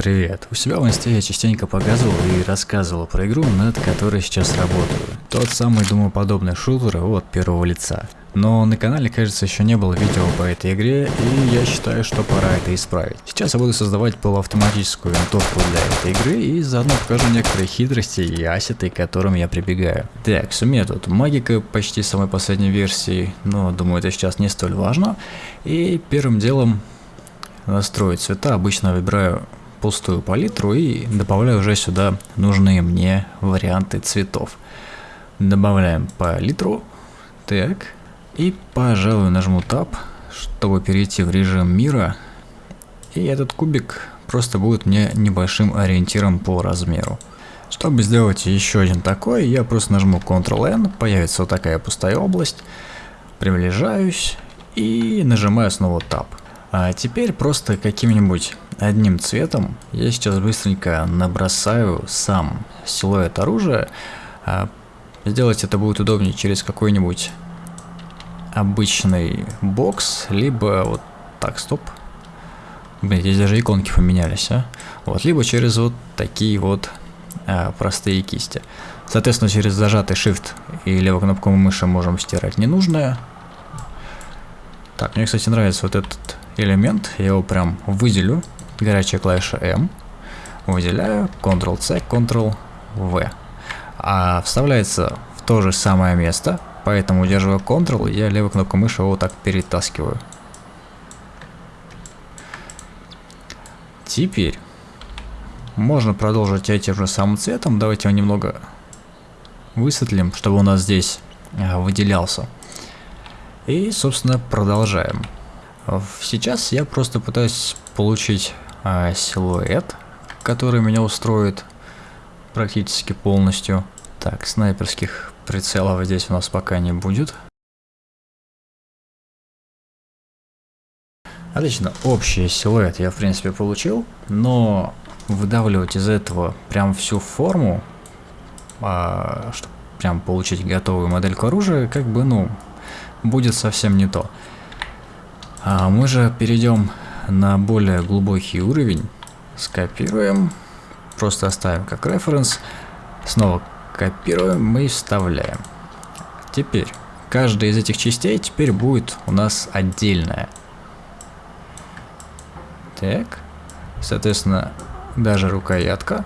Привет. У себя в инсте я частенько показывал и рассказывал про игру, над которой сейчас работаю. Тот самый думоподобный шутер от первого лица. Но на канале, кажется, еще не было видео по этой игре, и я считаю, что пора это исправить. Сейчас я буду создавать полуавтоматическую винтовку для этой игры, и заодно покажу некоторые хитрости и ассеты, к которым я прибегаю. Так, тут магика почти самой последней версии, но думаю, это сейчас не столь важно. И первым делом настроить цвета, обычно выбираю пустую палитру и добавляю уже сюда нужные мне варианты цветов. Добавляем палитру. Так. И, пожалуй, нажму Tab, чтобы перейти в режим мира. И этот кубик просто будет мне небольшим ориентиром по размеру. Чтобы сделать еще один такой, я просто нажму Ctrl-N, появится вот такая пустая область, приближаюсь и нажимаю снова Tab. А теперь просто каким-нибудь одним цветом я сейчас быстренько набросаю сам силуэт оружия. А сделать это будет удобнее через какой-нибудь обычный бокс, либо вот так, стоп. Блин, здесь даже иконки поменялись, а? Вот, либо через вот такие вот а, простые кисти. Соответственно, через зажатый Shift и левую кнопку мыши можем стирать ненужное. Так, мне, кстати, нравится вот этот элемент. Я его прям выделю. Горячая клавиша M. Выделяю. Ctrl-C, Ctrl-V. А вставляется в то же самое место. Поэтому, удерживая Ctrl, я левой кнопкой мыши его так перетаскиваю. Теперь можно продолжить этим же самым цветом. Давайте его немного высветлим, чтобы у нас здесь а, выделялся. И, собственно, продолжаем. Сейчас я просто пытаюсь получить а, силуэт, который меня устроит практически полностью. Так, снайперских прицелов здесь у нас пока не будет. Отлично, общий силуэт я в принципе получил, но выдавливать из этого прям всю форму, а, чтобы прям получить готовую модельку оружия, как бы, ну, будет совсем не то. А мы же перейдем на более глубокий уровень, скопируем, просто оставим как референс, снова копируем и вставляем. Теперь, каждая из этих частей теперь будет у нас отдельная. Так, соответственно, даже рукоятка.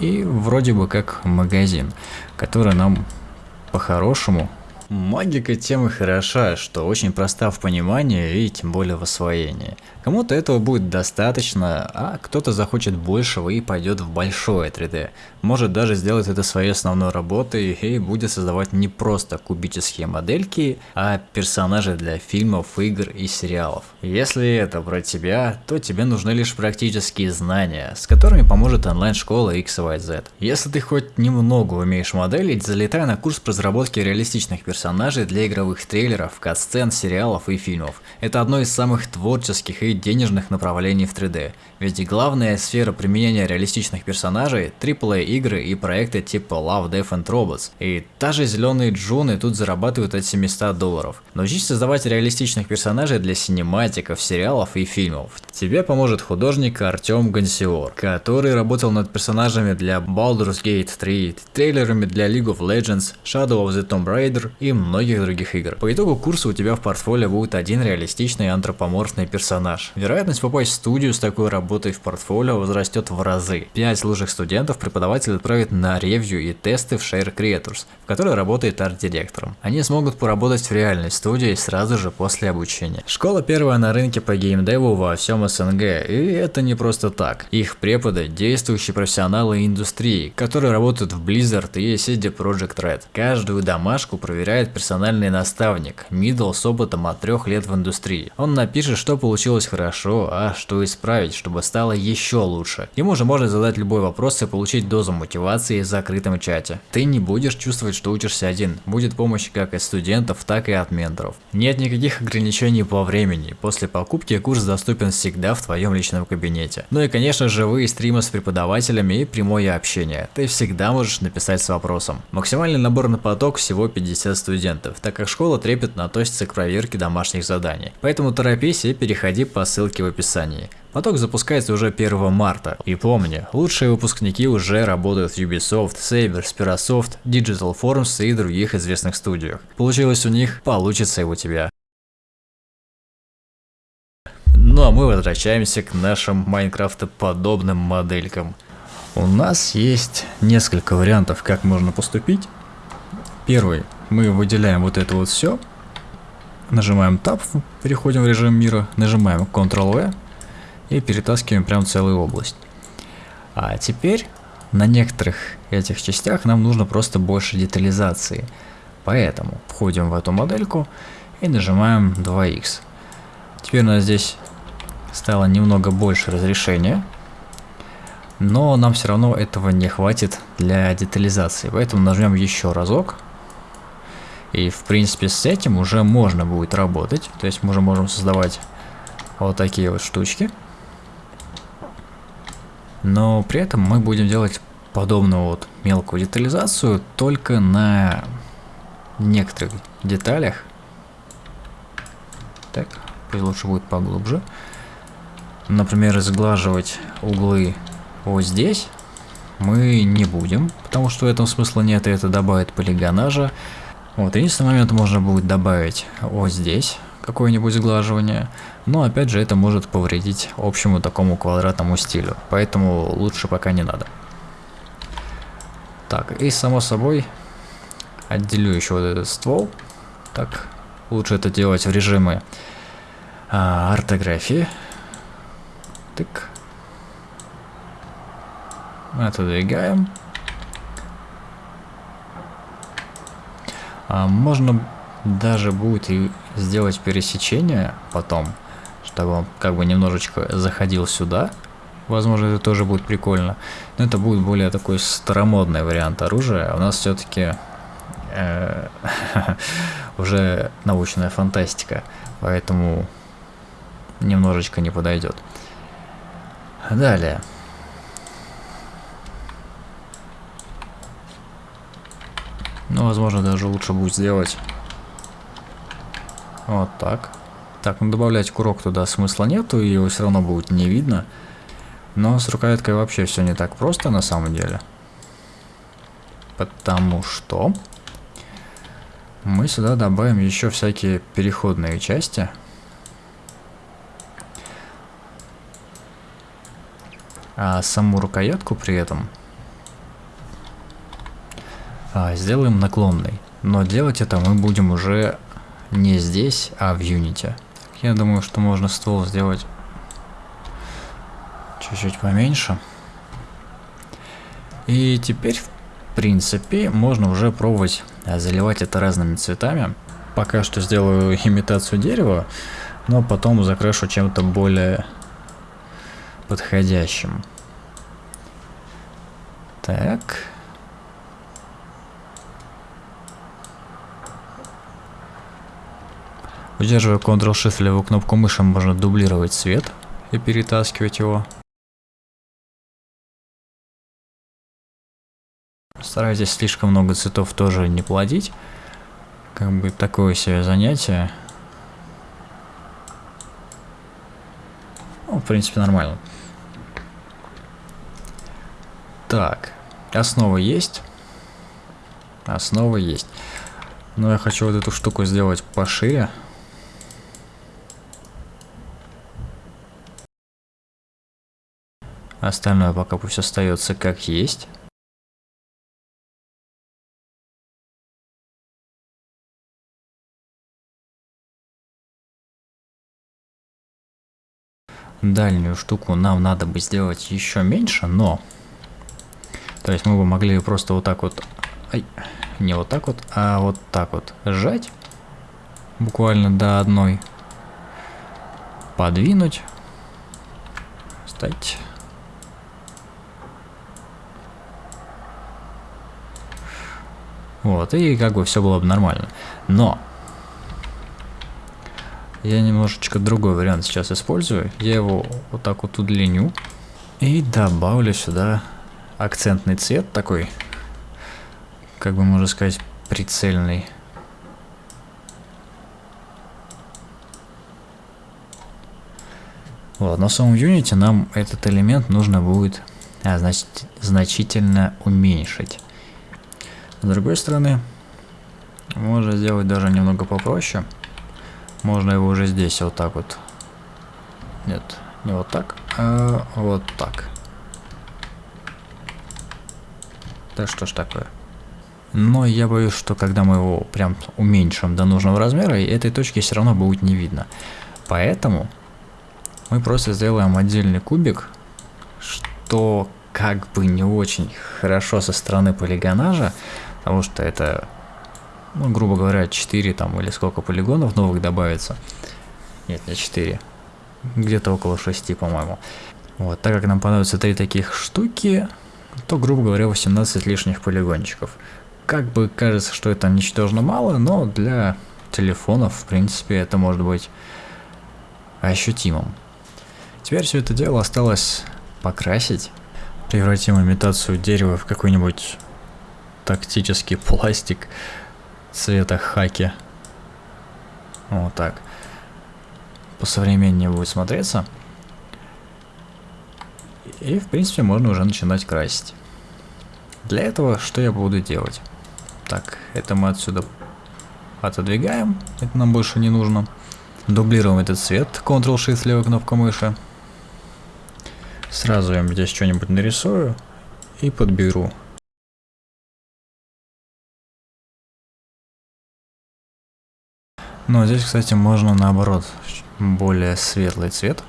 И вроде бы как магазин, который нам по-хорошему Магика тем и хороша, что очень проста в понимании и тем более в освоении. Кому-то этого будет достаточно, а кто-то захочет большего и пойдет в большое 3D. Может даже сделать это своей основной работой и будет создавать не просто кубические модельки, а персонажи для фильмов, игр и сериалов. Если это про тебя, то тебе нужны лишь практические знания, с которыми поможет онлайн-школа XYZ. Если ты хоть немного умеешь моделить, залетай на курс по разработке реалистичных персонажей для игровых трейлеров, катсцен, сериалов и фильмов. Это одно из самых творческих и денежных направлений в 3D, ведь главная сфера применения реалистичных персонажей – AAA игры и проекты типа Love, Death and Robots. И даже зеленые джуны тут зарабатывают от 700 долларов. Научись создавать реалистичных персонажей для синематиков, сериалов и фильмов. Тебе поможет художник Артем Гансиор, который работал над персонажами для Baldur's Gate 3, трейлерами для League of Legends, Shadow of the Tomb Raider и многих других игр. По итогу курса у тебя в портфолио будет один реалистичный антропоморфный персонаж. Вероятность попасть в студию с такой работой в портфолио возрастет в разы. 5 лучших студентов преподаватель отправит на ревью и тесты в Share Creators, в которой работает арт-директором. Они смогут поработать в реальной студии сразу же после обучения. Школа первая на рынке по геймдеву во всем СНГ, и это не просто так. Их преподы – действующие профессионалы индустрии, которые работают в Blizzard и CD Project Red. Каждую домашку проверяет персональный наставник, мидл с опытом от трех лет в индустрии. Он напишет, что получилось хорошо, а что исправить, чтобы стало еще лучше. Ему же можно задать любой вопрос и получить дозу мотивации в закрытом чате. Ты не будешь чувствовать, что учишься один. Будет помощь как от студентов, так и от менторов. Нет никаких ограничений по времени. После покупки курс доступен всегда в твоем личном кабинете. Ну и конечно живые стримы с преподавателями и прямое общение. Ты всегда можешь написать с вопросом. Максимальный набор на поток всего 50 студентов студентов, так как школа трепетно относится к проверке домашних заданий. Поэтому торопись и переходи по ссылке в описании. Поток запускается уже 1 марта. И помни, лучшие выпускники уже работают в Ubisoft, Saber, Spirasoft, Digital Forms и других известных студиях. Получилось у них, получится и у тебя. Ну а мы возвращаемся к нашим Майнкрафта-подобным моделькам. У нас есть несколько вариантов, как можно поступить. Первый, мы выделяем вот это вот все, нажимаем Tab, переходим в режим мира, нажимаем Ctrl-V и перетаскиваем прям целую область. А теперь на некоторых этих частях нам нужно просто больше детализации. Поэтому входим в эту модельку и нажимаем 2х. Теперь у нас здесь стало немного больше разрешения, но нам все равно этого не хватит для детализации, поэтому нажмем еще разок. И в принципе с этим уже можно будет работать, то есть мы уже можем создавать вот такие вот штучки. Но при этом мы будем делать подобную вот мелкую детализацию только на некоторых деталях. Так, пусть лучше будет поглубже. Например, сглаживать углы вот здесь мы не будем, потому что в этом смысла нет, и это добавит полигонажа. Вот, единственный момент можно будет добавить вот здесь какое-нибудь сглаживание, но опять же это может повредить общему такому квадратному стилю, поэтому лучше пока не надо. Так, и само собой отделю еще вот этот ствол, так, лучше это делать в режиме а, ортографии. Тык. Отодвигаем. А можно даже будет и сделать пересечение потом, чтобы он как бы немножечко заходил сюда. Возможно, это тоже будет прикольно. Но это будет более такой старомодный вариант оружия. У нас все-таки э, уже научная фантастика, поэтому немножечко не подойдет. Далее. Ну, возможно, даже лучше будет сделать вот так. Так, ну добавлять курок туда смысла нету, его все равно будет не видно. Но с рукояткой вообще все не так просто на самом деле. Потому что мы сюда добавим еще всякие переходные части. А саму рукоятку при этом а, сделаем наклонной. Но делать это мы будем уже не здесь, а в Unity. Я думаю, что можно ствол сделать чуть-чуть поменьше. И теперь, в принципе, можно уже пробовать заливать это разными цветами. Пока что сделаю имитацию дерева, но потом закрашу чем-то более подходящим. Так. Удерживая Ctrl-Shift левую кнопку мыши, можно дублировать цвет и перетаскивать его. Старайтесь слишком много цветов тоже не плодить. Как бы такое себе занятие. Ну, в принципе, нормально. Так, основа есть. Основа есть. Но я хочу вот эту штуку сделать пошире. Остальное пока пусть остается как есть. Дальнюю штуку нам надо бы сделать еще меньше, но... То есть мы бы могли просто вот так вот... Ай, не вот так вот, а вот так вот сжать. Буквально до одной. Подвинуть. Стать. Вот, и как бы все было бы нормально. Но я немножечко другой вариант сейчас использую. Я его вот так вот удлиню и добавлю сюда акцентный цвет такой, как бы можно сказать, прицельный. Вот, на самом Unity нам этот элемент нужно будет а, значит, значительно уменьшить. С другой стороны, можно сделать даже немного попроще. Можно его уже здесь вот так вот. Нет, не вот так, а вот так. Да что ж такое. Но я боюсь, что когда мы его прям уменьшим до нужного размера, этой точки все равно будет не видно. Поэтому мы просто сделаем отдельный кубик, что как бы не очень хорошо со стороны полигонажа, потому что это, ну, грубо говоря, 4 там или сколько полигонов новых добавится. Нет, не 4. Где-то около 6, по-моему. Вот, так как нам понадобится три таких штуки, то, грубо говоря, 18 лишних полигончиков. Как бы кажется, что это ничтожно мало, но для телефонов, в принципе, это может быть ощутимым. Теперь все это дело осталось покрасить. Превратим имитацию дерева в какой-нибудь тактический пластик цвета хаки. Вот так. По современнее будет смотреться. И, в принципе, можно уже начинать красить. Для этого что я буду делать? Так, это мы отсюда отодвигаем. Это нам больше не нужно. Дублируем этот цвет. Ctrl-Shift, левая кнопка мыши. Сразу я здесь что-нибудь нарисую и подберу. Но здесь, кстати, можно наоборот более светлый цвет.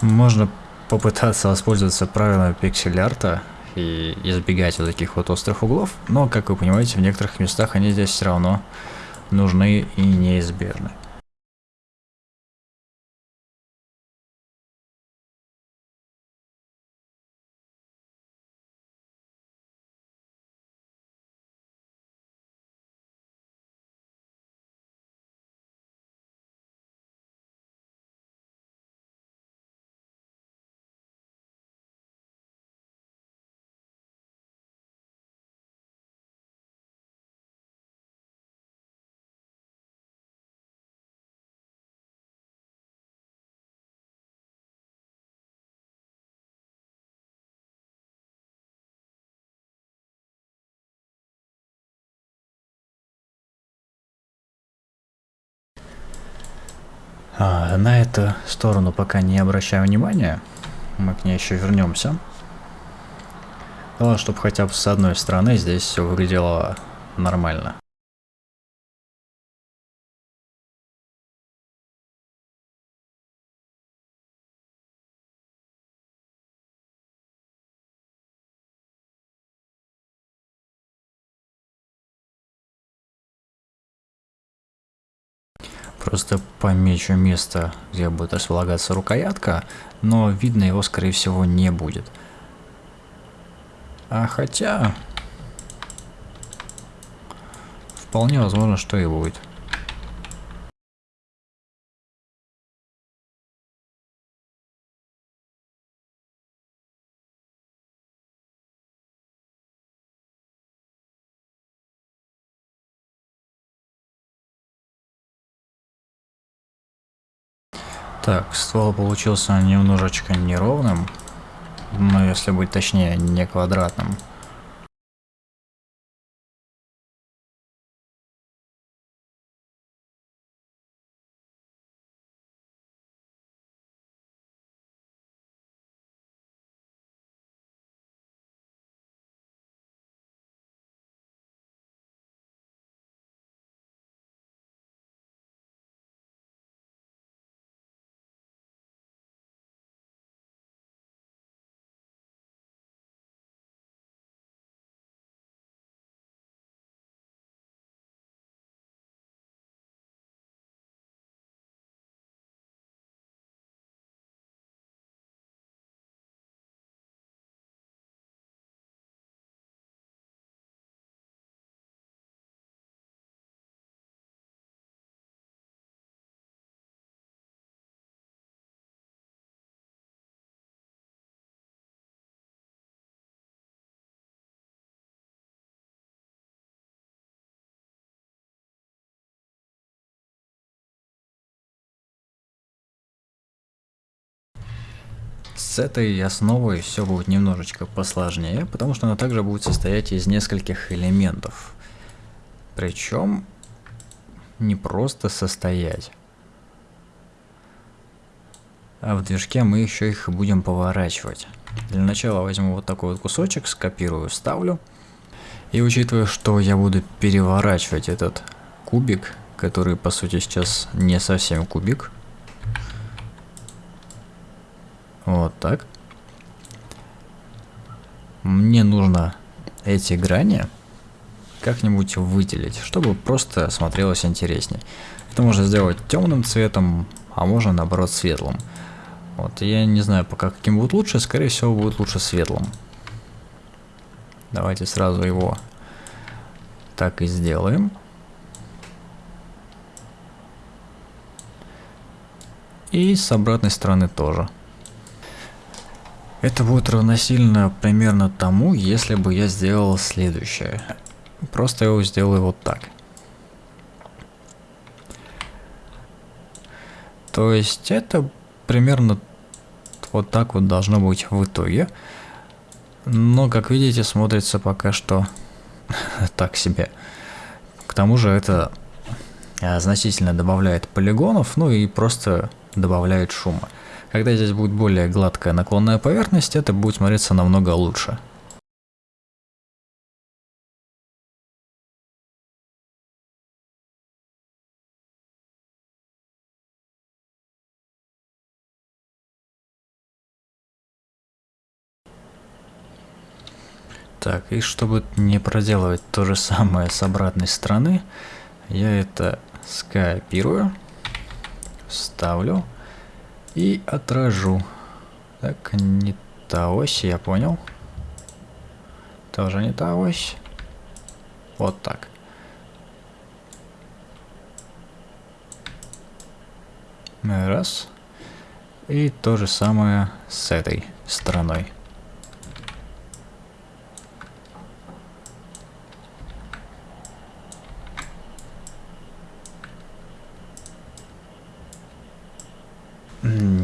Можно попытаться воспользоваться правилами пиксель-арта и избегать вот таких вот острых углов, но, как вы понимаете, в некоторых местах они здесь все равно нужны и неизбежны. А, на эту сторону пока не обращаю внимания. Мы к ней еще вернемся. Главное, чтобы хотя бы с одной стороны здесь все выглядело нормально. Просто помечу место, где будет располагаться рукоятка, но видно его, скорее всего, не будет. А хотя... Вполне возможно, что и будет. Так, ствол получился немножечко неровным, но если быть точнее, не квадратным. С этой основой все будет немножечко посложнее, потому что она также будет состоять из нескольких элементов. Причем не просто состоять. А в движке мы еще их будем поворачивать. Для начала возьму вот такой вот кусочек, скопирую, вставлю. И учитывая, что я буду переворачивать этот кубик, который по сути сейчас не совсем кубик. Вот так. Мне нужно эти грани как-нибудь выделить, чтобы просто смотрелось интереснее. Это можно сделать темным цветом, а можно наоборот светлым. Вот, я не знаю пока каким будет лучше, скорее всего будет лучше светлым. Давайте сразу его так и сделаем. И с обратной стороны тоже. Это будет равносильно примерно тому, если бы я сделал следующее. Просто его сделаю вот так. То есть это примерно вот так вот должно быть в итоге. Но, как видите, смотрится пока что так себе. К тому же это а, значительно добавляет полигонов, ну и просто добавляет шума. Когда здесь будет более гладкая наклонная поверхность, это будет смотреться намного лучше. Так, и чтобы не проделывать то же самое с обратной стороны, я это скопирую, ставлю и отражу. Так, не та ось, я понял. Тоже не та ось. Вот так. Раз. И то же самое с этой стороной.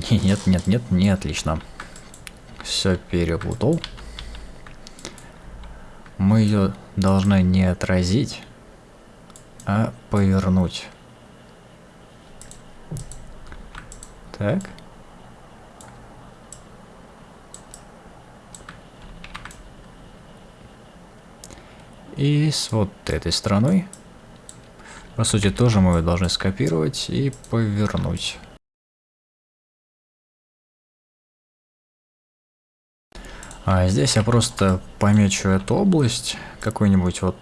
Нет, нет, нет, не отлично. Все перепутал. Мы ее должны не отразить, а повернуть. Так. И с вот этой стороной, по сути, тоже мы ее должны скопировать и повернуть. А здесь я просто помечу эту область какой-нибудь вот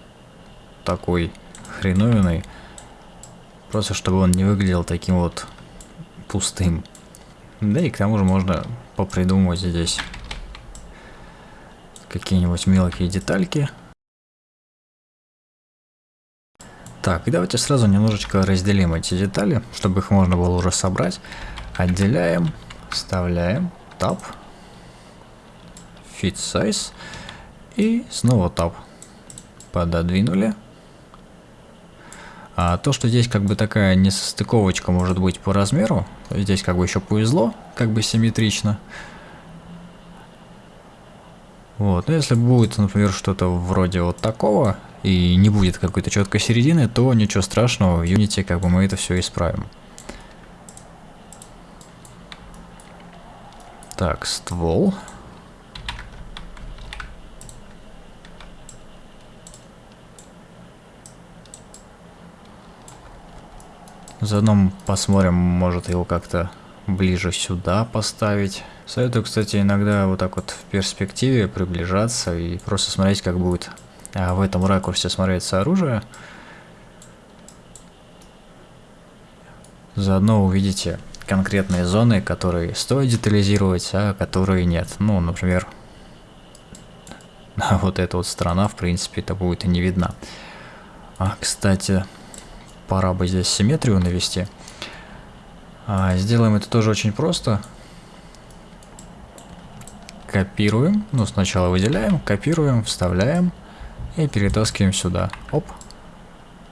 такой хреновиной. Просто чтобы он не выглядел таким вот пустым. Да и к тому же можно попридумывать здесь какие-нибудь мелкие детальки. Так, давайте сразу немножечко разделим эти детали, чтобы их можно было уже собрать. Отделяем, вставляем, тап, Fit Size. И снова Tab. Пододвинули. А то, что здесь как бы такая несостыковочка может быть по размеру, здесь как бы еще повезло, как бы симметрично. Вот, если будет, например, что-то вроде вот такого, и не будет какой-то четкой середины, то ничего страшного, в Unity как бы мы это все исправим. Так, ствол. Заодно посмотрим, может его как-то ближе сюда поставить. Советую, кстати, иногда вот так вот в перспективе приближаться и просто смотреть, как будет а, в этом ракурсе смотреться оружие. Заодно увидите конкретные зоны, которые стоит детализировать, а которые нет. Ну, например, вот эта вот сторона, в принципе, это будет и не видно. А, кстати, пора бы здесь симметрию навести. А, сделаем это тоже очень просто. Копируем, ну сначала выделяем, копируем, вставляем и перетаскиваем сюда. Оп.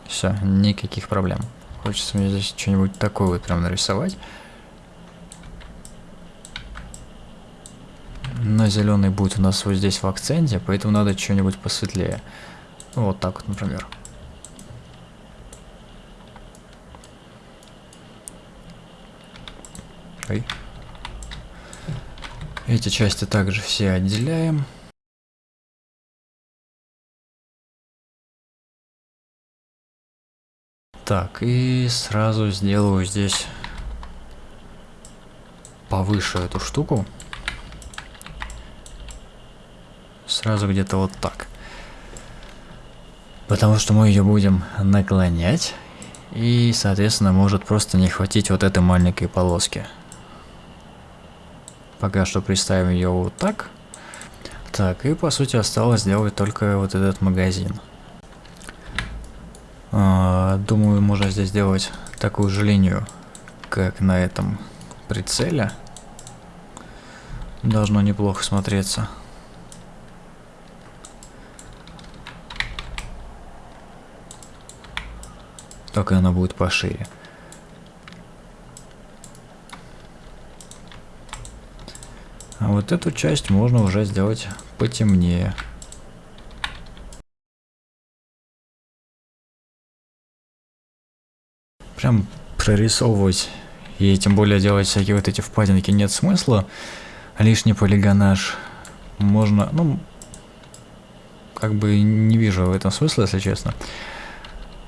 Все, никаких проблем. Хочется мне здесь что-нибудь такое вот прям нарисовать. но зеленый будет у нас вот здесь в акценте, поэтому надо что-нибудь посветлее. Вот так вот, например. Ой. Эти части также все отделяем. Так, и сразу сделаю здесь повыше эту штуку. Сразу где-то вот так. Потому что мы ее будем наклонять. И, соответственно, может просто не хватить вот этой маленькой полоски. Пока что представим ее вот так. Так, и по сути осталось сделать только вот этот магазин. А, думаю, можно здесь сделать такую же линию, как на этом прицеле. Должно неплохо смотреться. Только она будет пошире. А вот эту часть можно уже сделать потемнее. Прям прорисовывать и тем более делать всякие вот эти впадинки нет смысла. Лишний полигонаж можно, ну, как бы не вижу в этом смысла, если честно.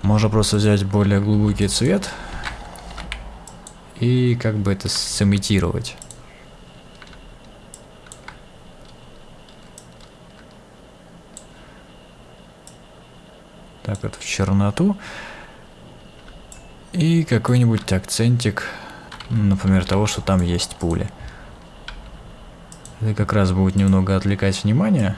Можно просто взять более глубокий цвет и как бы это сымитировать. Так, вот в черноту. И какой-нибудь акцентик, например, того, что там есть пули. Это как раз будет немного отвлекать внимание.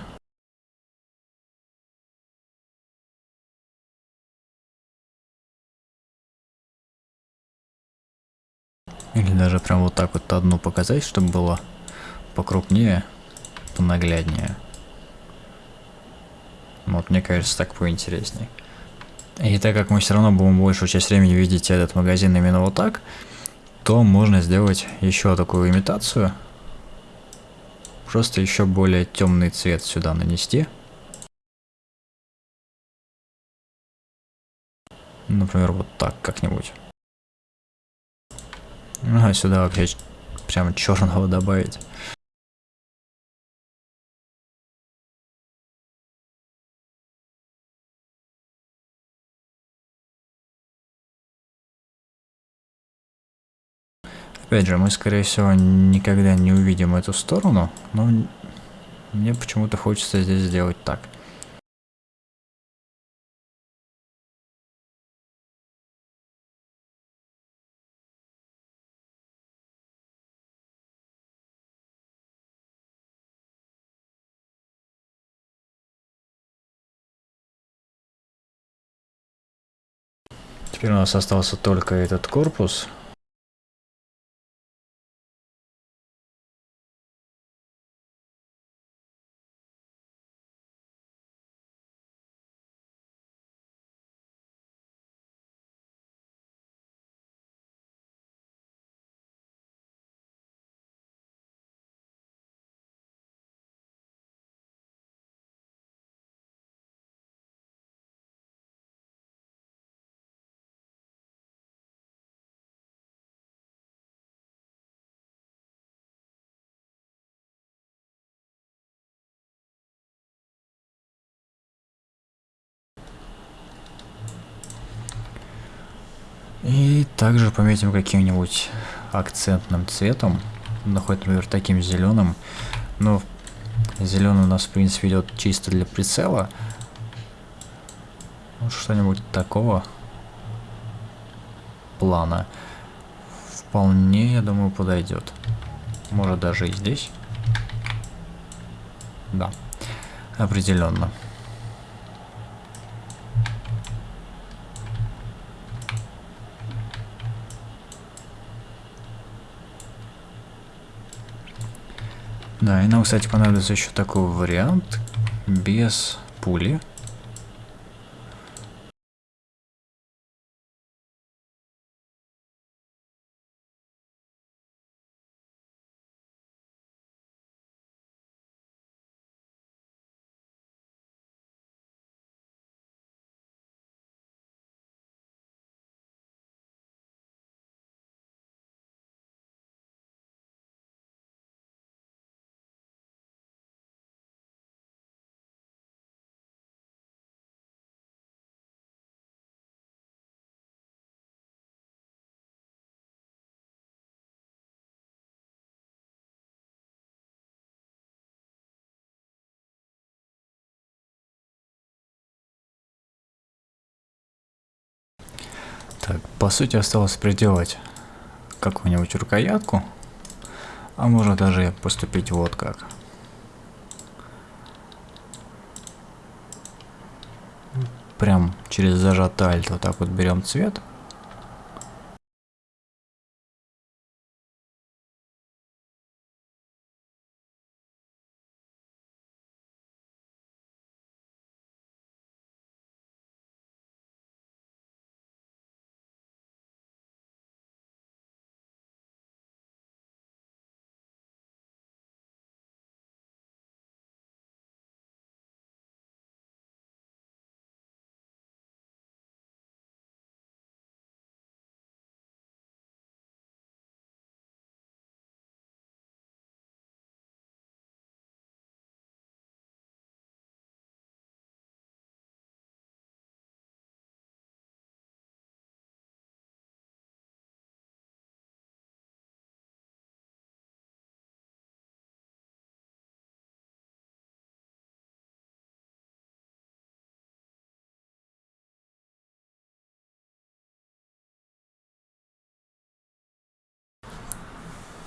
Или даже прям вот так вот одну показать, чтобы было покрупнее, понагляднее. Вот, мне кажется, так поинтересней. И так как мы все равно будем большую часть времени видеть этот магазин именно вот так, то можно сделать еще такую имитацию. Просто еще более темный цвет сюда нанести. Например, вот так как-нибудь. А сюда вообще прямо черного добавить. Опять же, мы, скорее всего, никогда не увидим эту сторону, но мне почему-то хочется здесь сделать так. Теперь у нас остался только этот корпус. И также пометим каким-нибудь акцентным цветом, ну хоть, например, таким зеленым. Но зеленый у нас, в принципе, идет чисто для прицела. Ну, что-нибудь такого плана вполне, я думаю, подойдет. Может даже и здесь. Да, определенно. Да, и нам, кстати, понадобится еще такой вариант без пули. Так, по сути осталось приделать какую-нибудь рукоятку, а можно даже поступить вот как. Прям через зажатый альт вот так вот берем цвет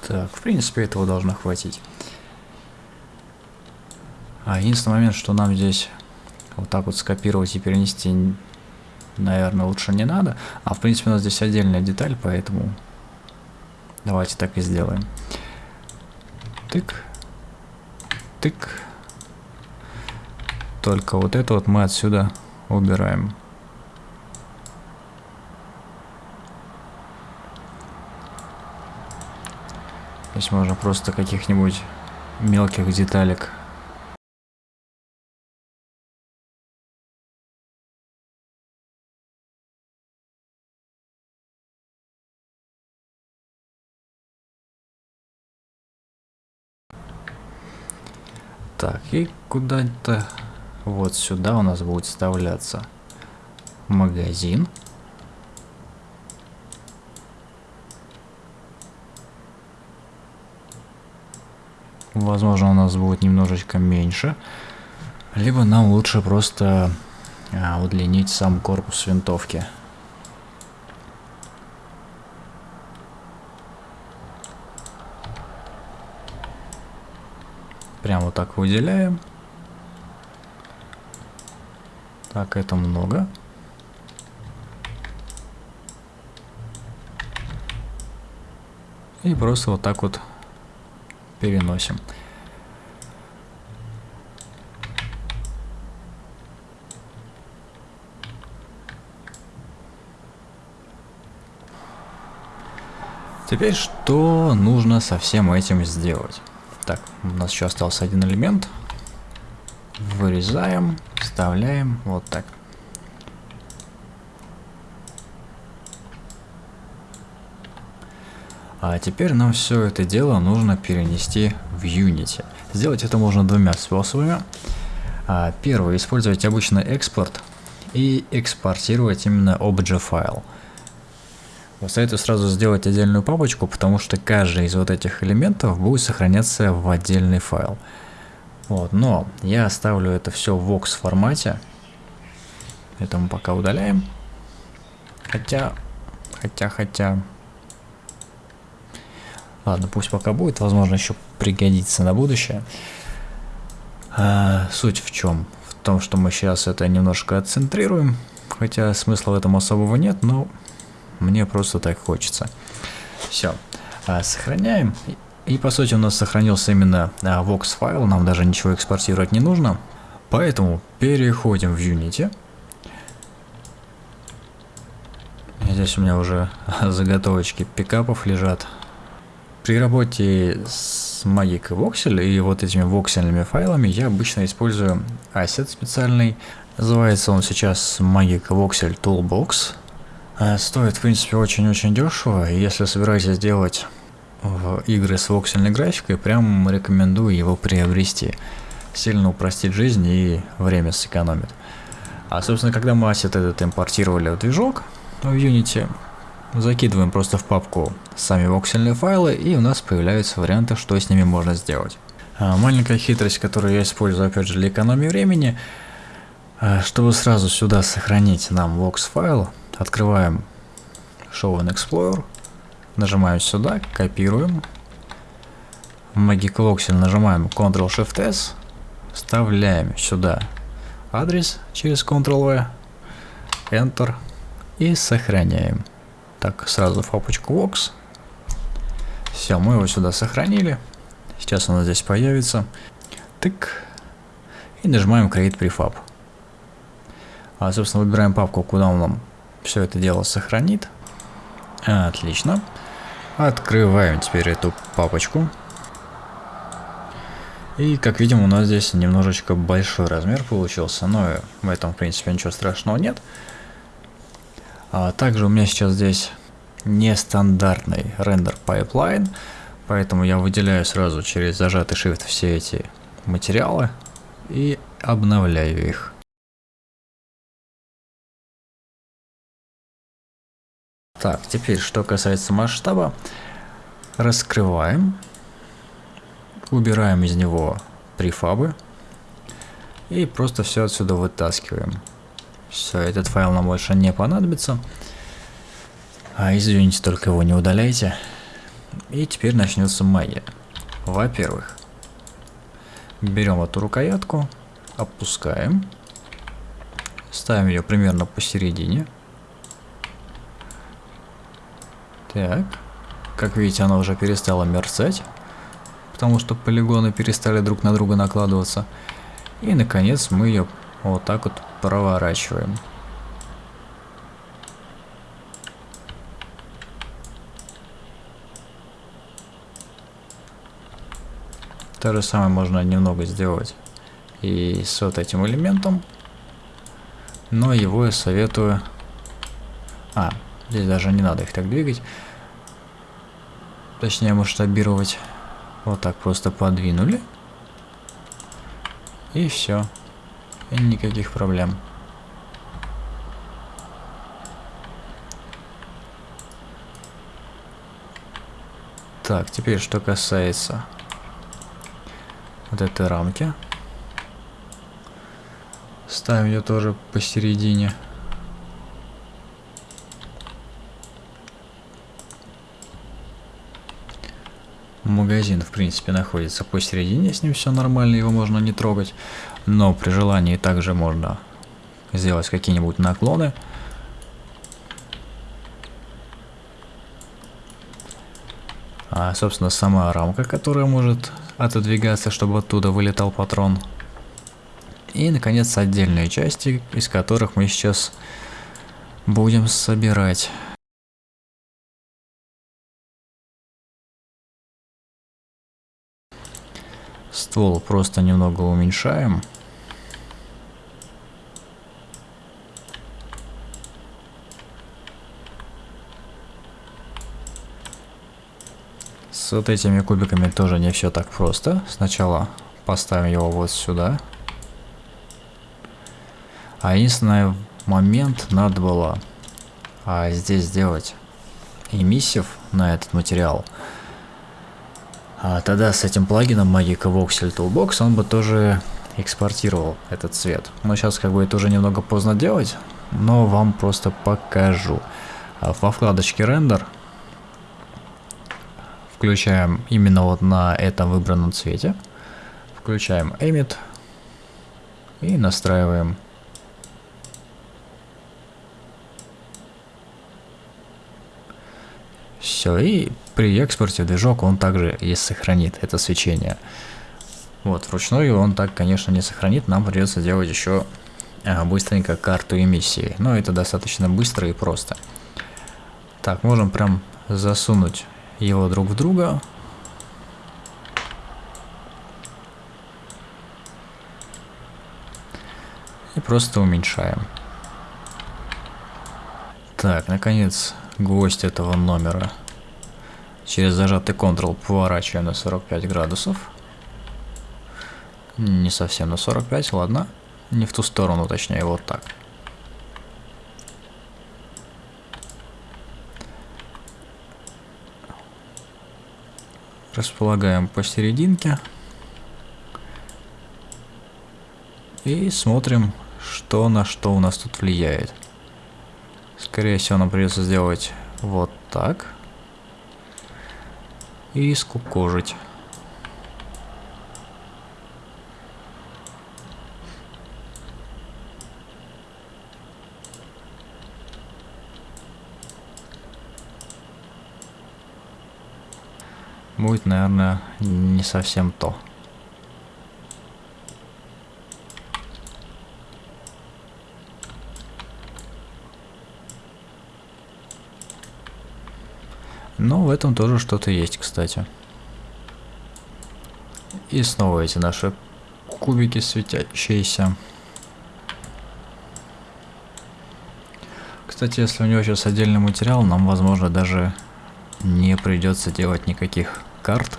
Так, в принципе, этого должно хватить. А единственный момент, что нам здесь вот так вот скопировать и перенести, наверное, лучше не надо. А в принципе у нас здесь отдельная деталь, поэтому давайте так и сделаем. Тык, тык. Только вот это вот мы отсюда убираем. Здесь можно просто каких-нибудь мелких деталек Так, и куда-то вот сюда у нас будет вставляться магазин. Возможно, у нас будет немножечко меньше. Либо нам лучше просто а, удлинить сам корпус винтовки. Прям вот так выделяем. Так, это много. И просто вот так вот переносим. Теперь что нужно со всем этим сделать? Так, у нас еще остался один элемент. Вырезаем, вставляем вот так. А теперь нам все это дело нужно перенести в Unity. Сделать это можно двумя способами. А, первый, использовать обычный экспорт и экспортировать именно obj файл. Советую сразу сделать отдельную папочку, потому что каждый из вот этих элементов будет сохраняться в отдельный файл. Вот, но я оставлю это все в Vox формате. Это мы пока удаляем. Хотя, хотя, хотя, Ладно, пусть пока будет, возможно, еще пригодится на будущее. А, суть в чем? В том, что мы сейчас это немножко отцентрируем, хотя смысла в этом особого нет, но мне просто так хочется. Все, а, сохраняем. И по сути у нас сохранился именно а, Vox файл, нам даже ничего экспортировать не нужно. Поэтому переходим в Unity. Здесь у меня уже заготовочки пикапов лежат. При работе с Magic Voxel и вот этими воксельными файлами я обычно использую asset специальный. Называется он сейчас Magic Voxel Toolbox. А, стоит в принципе очень-очень дешево, и если собираетесь сделать в игры с воксельной графикой, прям рекомендую его приобрести. Сильно упростит жизнь и время сэкономит. А собственно, когда мы asset этот импортировали в движок в Unity, Закидываем просто в папку сами воксельные файлы, и у нас появляются варианты, что с ними можно сделать. А, маленькая хитрость, которую я использую опять же для экономии времени, а, чтобы сразу сюда сохранить нам vox файл, открываем Show in Explorer. Нажимаем сюда, копируем. В Magic Voxel нажимаем Ctrl-Shift-S. Вставляем сюда адрес через Ctrl-V. Enter. И сохраняем. Так, сразу в папочку Vox. Все, мы его сюда сохранили. Сейчас она здесь появится. Тык. И нажимаем Create Prefab. А, собственно, выбираем папку, куда он нам все это дело сохранит. Отлично. Открываем теперь эту папочку. И, как видим, у нас здесь немножечко большой размер получился, но в этом, в принципе, ничего страшного нет. А также у меня сейчас здесь нестандартный render pipeline, поэтому я выделяю сразу через зажатый shift все эти материалы и обновляю их. Так, теперь, что касается масштаба, раскрываем, убираем из него префабы и просто все отсюда вытаскиваем. Все, этот файл нам больше не понадобится. А извините, только его не удаляйте. И теперь начнется магия. Во-первых, берем эту рукоятку, опускаем, ставим ее примерно посередине. Так, как видите, она уже перестала мерцать, потому что полигоны перестали друг на друга накладываться. И, наконец, мы ее вот так вот проворачиваем. То же самое можно немного сделать и с вот этим элементом. Но его я советую... А, Здесь даже не надо их так двигать. Точнее масштабировать. Вот так просто подвинули. И все. И никаких проблем. Так, теперь что касается вот этой рамки. Ставим ее тоже посередине. Магазин, в принципе, находится посередине, с ним все нормально, его можно не трогать. Но при желании также можно сделать какие-нибудь наклоны. А, собственно, сама рамка, которая может отодвигаться, чтобы оттуда вылетал патрон. И, наконец, отдельные части, из которых мы сейчас будем собирать. Ствол просто немного уменьшаем. С вот этими кубиками тоже не все так просто. Сначала поставим его вот сюда. А единственный момент надо было а, здесь сделать эмиссив на этот материал. А тогда с этим плагином Magic Voxel Toolbox он бы тоже экспортировал этот цвет. Но сейчас как бы это уже немного поздно делать, но вам просто покажу. А во вкладочке рендер включаем именно вот на этом выбранном цвете. Включаем Emit и настраиваем Все, и при экспорте движок он также и сохранит это свечение. Вот, вручную он так, конечно, не сохранит, нам придется делать еще а, быстренько карту эмиссии. Но это достаточно быстро и просто. Так, можем прям засунуть его друг в друга. И просто уменьшаем. Так, наконец, гвоздь этого номера Через зажатый Ctrl поворачиваем на 45 градусов. Не совсем на 45, ладно. Не в ту сторону, точнее, вот так. Располагаем посерединке. И смотрим, что на что у нас тут влияет. Скорее всего, нам придется сделать вот так. И скукожить. Будет, наверное, не совсем то. Но в этом тоже что-то есть, кстати. И снова эти наши кубики светящиеся. Кстати, если у него сейчас отдельный материал, нам, возможно, даже не придется делать никаких карт.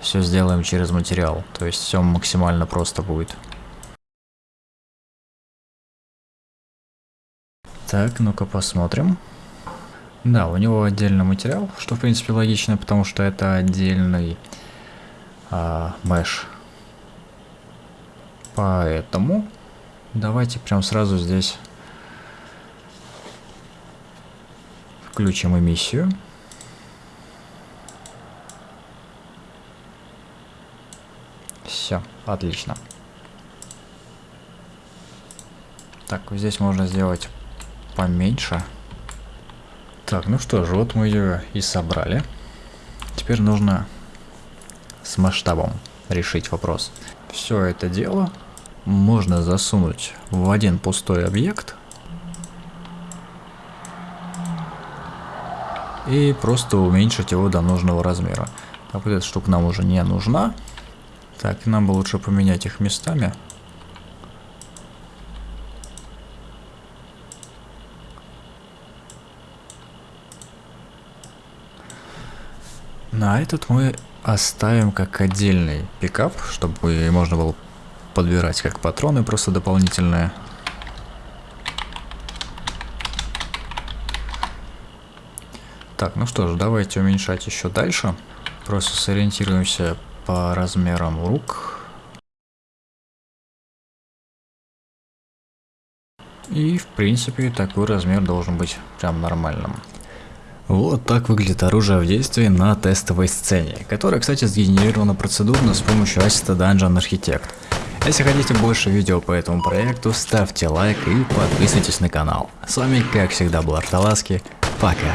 Все сделаем через материал, то есть все максимально просто будет. Так, ну-ка посмотрим. Да, у него отдельный материал, что в принципе логично, потому что это отдельный а, мэш. Поэтому давайте прям сразу здесь включим эмиссию. Все, отлично. Так, здесь можно сделать поменьше. Так, ну что же, вот мы ее и собрали. Теперь нужно с масштабом решить вопрос. Все это дело можно засунуть в один пустой объект и просто уменьшить его до нужного размера. Так, вот эта штука нам уже не нужна. Так, нам бы лучше поменять их местами. На этот мы оставим как отдельный пикап, чтобы можно было подбирать как патроны просто дополнительные. Так, ну что ж, давайте уменьшать еще дальше. Просто сориентируемся по размерам рук. И в принципе такой размер должен быть прям нормальным. Вот так выглядит оружие в действии на тестовой сцене, которая, кстати, сгенерирована процедурно с помощью ассета Dungeon Architect. Если хотите больше видео по этому проекту, ставьте лайк и подписывайтесь на канал. С вами, как всегда, был Арталаски. Пока.